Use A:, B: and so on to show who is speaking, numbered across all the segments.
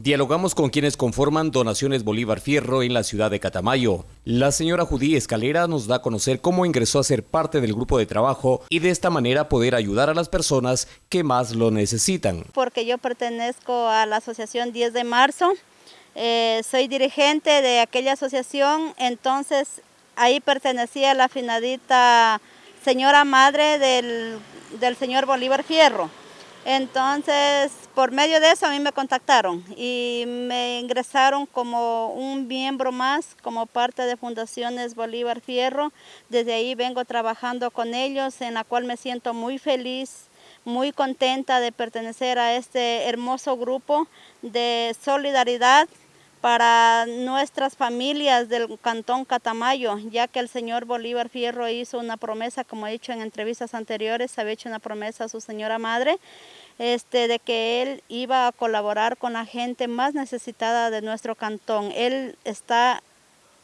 A: Dialogamos con quienes conforman Donaciones Bolívar Fierro en la ciudad de Catamayo. La señora Judí Escalera nos da a conocer cómo ingresó a ser parte del grupo de trabajo y de esta manera poder ayudar a las personas que más lo necesitan.
B: Porque yo pertenezco a la asociación 10 de marzo, eh, soy dirigente de aquella asociación, entonces ahí pertenecía la finadita señora madre del, del señor Bolívar Fierro. Entonces, por medio de eso a mí me contactaron y me ingresaron como un miembro más, como parte de Fundaciones Bolívar Fierro. Desde ahí vengo trabajando con ellos, en la cual me siento muy feliz, muy contenta de pertenecer a este hermoso grupo de solidaridad para nuestras familias del Cantón Catamayo, ya que el señor Bolívar Fierro hizo una promesa, como he dicho en entrevistas anteriores, había hecho una promesa a su señora madre, este, de que él iba a colaborar con la gente más necesitada de nuestro cantón. Él está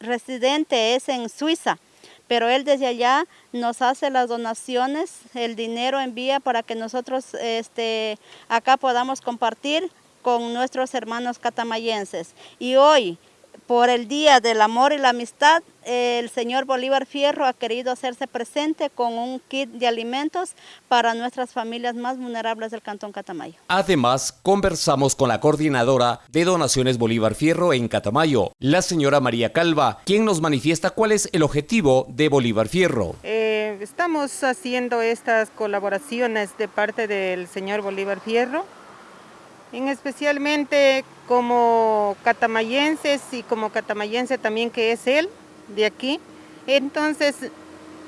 B: residente, es en Suiza, pero él desde allá nos hace las donaciones, el dinero envía para que nosotros este, acá podamos compartir con nuestros hermanos catamayenses. Y hoy, por el Día del Amor y la Amistad, el señor Bolívar Fierro ha querido hacerse presente con un kit de alimentos para nuestras familias más vulnerables del Cantón Catamayo.
A: Además, conversamos con la coordinadora de Donaciones Bolívar Fierro en Catamayo, la señora María Calva, quien nos manifiesta cuál es el objetivo de Bolívar Fierro.
C: Eh, estamos haciendo estas colaboraciones de parte del señor Bolívar Fierro en especialmente como catamayenses y como catamayense también que es él, de aquí. Entonces,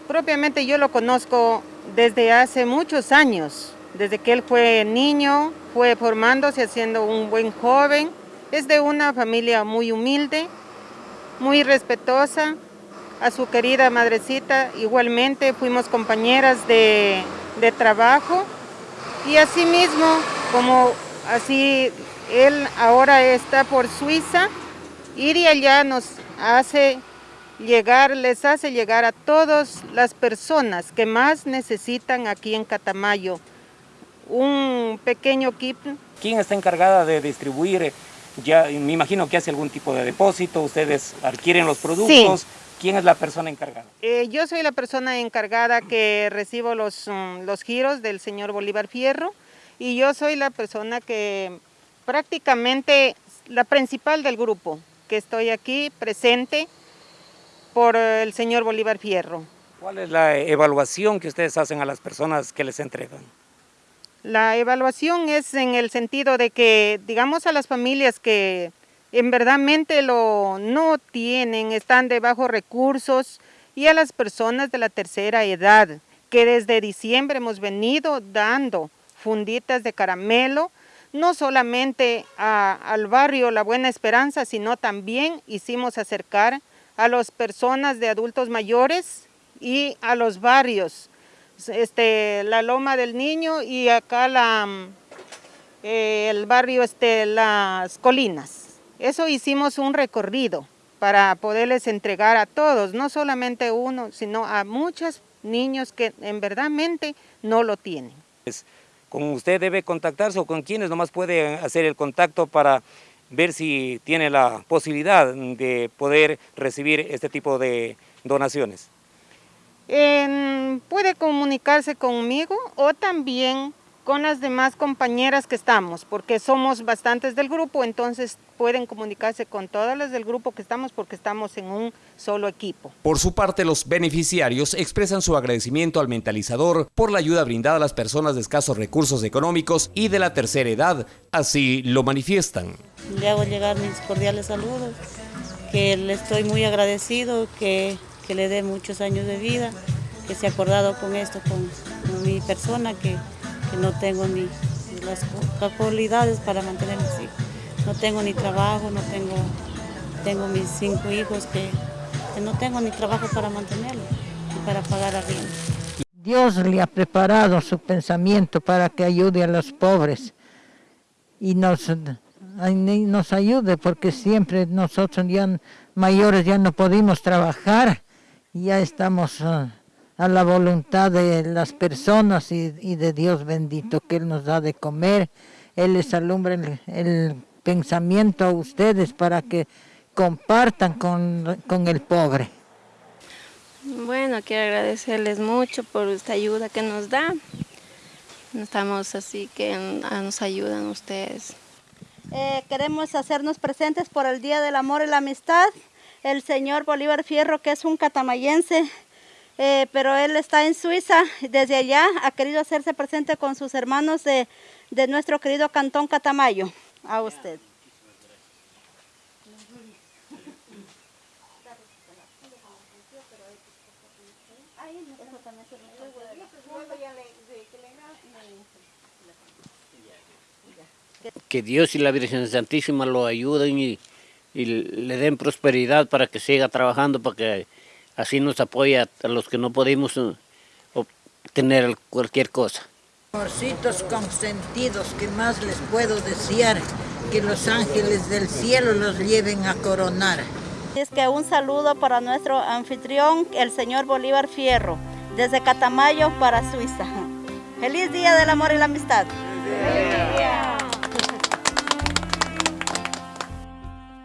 C: propiamente yo lo conozco desde hace muchos años, desde que él fue niño, fue formándose, haciendo un buen joven. Es de una familia muy humilde, muy respetuosa. A su querida madrecita igualmente fuimos compañeras de, de trabajo y asimismo como Así él ahora está por Suiza, ir y allá nos hace llegar, les hace llegar a todas las personas que más necesitan aquí en Catamayo un pequeño kit.
D: ¿Quién está encargada de distribuir? Ya me imagino que hace algún tipo de depósito, ustedes adquieren los productos. ¿Quién es la persona encargada?
C: Eh, yo soy la persona encargada que recibo los, mm, los giros del señor Bolívar Fierro y yo soy la persona que prácticamente la principal del grupo, que estoy aquí presente por el señor Bolívar Fierro.
D: ¿Cuál es la evaluación que ustedes hacen a las personas que les entregan?
C: La evaluación es en el sentido de que, digamos a las familias que en verdadmente lo no tienen, están de bajos recursos, y a las personas de la tercera edad, que desde diciembre hemos venido dando funditas de caramelo, no solamente al barrio La Buena Esperanza, sino también hicimos acercar a las personas de adultos mayores y a los barrios, este, la Loma del Niño y acá la, eh, el barrio este, Las Colinas. Eso hicimos un recorrido para poderles entregar a todos, no solamente uno, sino a muchos niños que en verdadmente no lo tienen
D: con usted debe contactarse o con quienes nomás puede hacer el contacto para ver si tiene la posibilidad de poder recibir este tipo de donaciones.
C: puede comunicarse conmigo o también con las demás compañeras que estamos, porque somos bastantes del grupo, entonces pueden comunicarse con todas las del grupo que estamos porque estamos en un solo equipo.
A: Por su parte, los beneficiarios expresan su agradecimiento al mentalizador por la ayuda brindada a las personas de escasos recursos económicos y de la tercera edad, así lo manifiestan.
E: Le hago llegar mis cordiales saludos, que le estoy muy agradecido, que, que le dé muchos años de vida, que se ha acordado con esto, con, con mi persona, que que no tengo ni las cualidades para mantener hijos. No tengo ni trabajo, no tengo, tengo mis cinco hijos que, no tengo ni trabajo para mantenerlos y para pagar arriendo.
F: Dios le ha preparado su pensamiento para que ayude a los pobres y nos, ayude porque siempre nosotros ya mayores ya no pudimos trabajar y ya estamos... Ah, a la voluntad de las personas y, de Dios bendito que Él nos da de comer. Él les alumbra el, pensamiento a ustedes para que compartan con, con el pobre.
G: Bueno, quiero agradecerles mucho por esta ayuda que nos da. Estamos así que nos ayudan ustedes.
B: Eh, queremos hacernos presentes por el Día del Amor y la Amistad. El señor Bolívar Fierro, que es un catamayense, eh, pero él está en Suiza. Desde allá ha querido hacerse presente con sus hermanos de, de nuestro querido Cantón Catamayo. A usted.
H: Que Dios y la Virgen Santísima lo ayuden y, le den prosperidad para que siga trabajando, para que así nos apoye a los que no podemos eh, obtener cualquier cosa.
F: Amorcitos consentidos, que más les puedo desear? Que los ángeles del cielo los lleven a coronar.
B: Es que un saludo para nuestro anfitrión, el señor Bolívar Fierro, desde Catamayo para Suiza. Feliz Día del Amor y la Amistad.